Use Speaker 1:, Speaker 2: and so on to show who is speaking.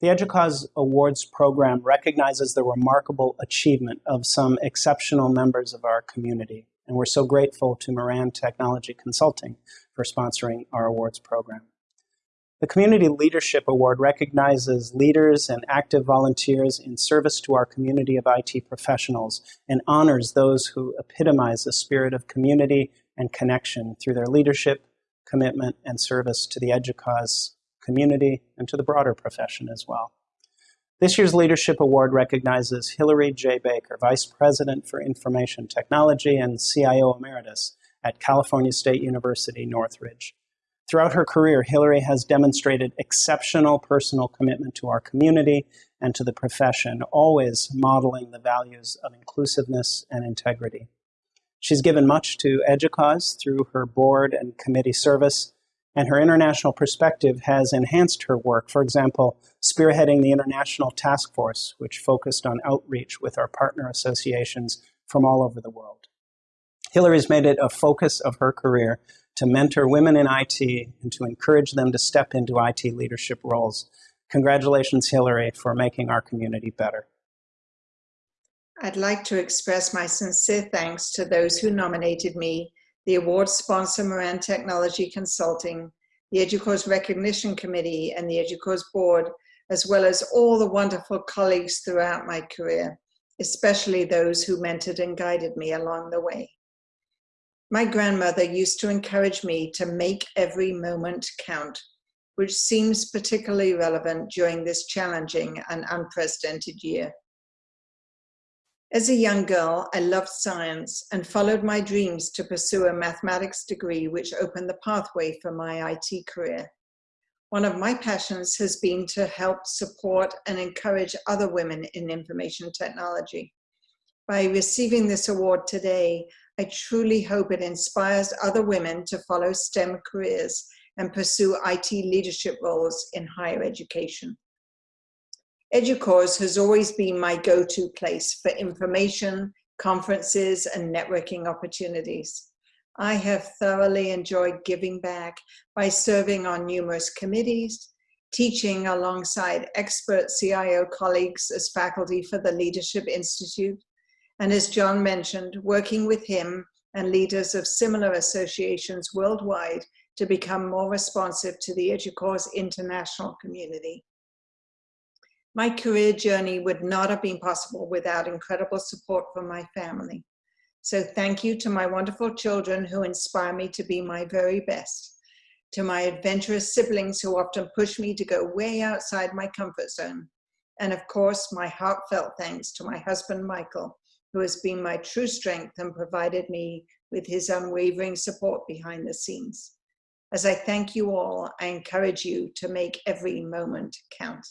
Speaker 1: The EDUCAUSE Awards program recognizes the remarkable achievement of some exceptional members of our community, and we're so grateful to Moran Technology Consulting for sponsoring our awards program. The Community Leadership Award recognizes leaders and active volunteers in service to our community of IT professionals and honors those who epitomize the spirit of community and connection through their leadership, commitment, and service to the EDUCAUSE community and to the broader profession as well. This year's Leadership Award recognizes Hilary J. Baker, Vice President for Information Technology and CIO Emeritus at California State University, Northridge. Throughout her career, Hilary has demonstrated exceptional personal commitment to our community and to the profession, always modeling the values of inclusiveness and integrity. She's given much to EDUCAUSE through her board and committee service, and her international perspective has enhanced her work, for example, spearheading the International Task Force, which focused on outreach with our partner associations from all over the world. Hilary's made it a focus of her career to mentor women in IT and to encourage them to step into IT leadership roles. Congratulations, Hilary, for making our community better.
Speaker 2: I'd like to express my sincere thanks to those who nominated me, the award sponsor Moran Technology Consulting, the EDUCAUSE Recognition Committee, and the EDUCAUSE Board, as well as all the wonderful colleagues throughout my career, especially those who mentored and guided me along the way. My grandmother used to encourage me to make every moment count, which seems particularly relevant during this challenging and unprecedented year. As a young girl, I loved science and followed my dreams to pursue a mathematics degree which opened the pathway for my IT career. One of my passions has been to help support and encourage other women in information technology. By receiving this award today, I truly hope it inspires other women to follow STEM careers and pursue IT leadership roles in higher education. EDUCAUSE has always been my go-to place for information, conferences, and networking opportunities. I have thoroughly enjoyed giving back by serving on numerous committees, teaching alongside expert CIO colleagues as faculty for the Leadership Institute, and as John mentioned, working with him and leaders of similar associations worldwide to become more responsive to the EDUCAUSE international community. My career journey would not have been possible without incredible support from my family. So thank you to my wonderful children who inspire me to be my very best, to my adventurous siblings who often push me to go way outside my comfort zone, and of course, my heartfelt thanks to my husband, Michael, who has been my true strength and provided me with his unwavering support behind the scenes. As I thank you all, I encourage you to make every moment count.